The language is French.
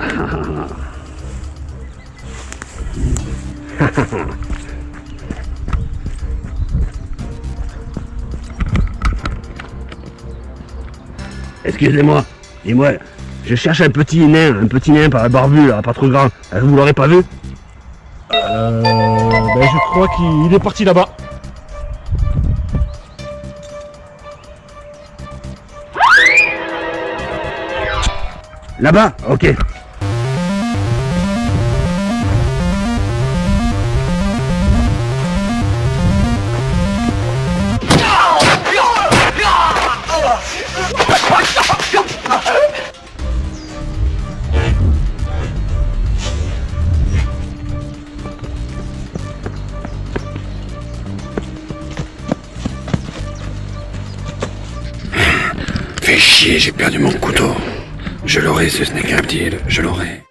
Excusez-moi, dis-moi, je cherche un petit nain, un petit nain par barbu là, pas trop grand. Vous l'aurez pas vu? Euh, ben je crois qu'il est parti là-bas. Là-bas? Ok. Fais chier, j'ai perdu mon couteau. Je l'aurai, ce Snake Reptile, je l'aurai.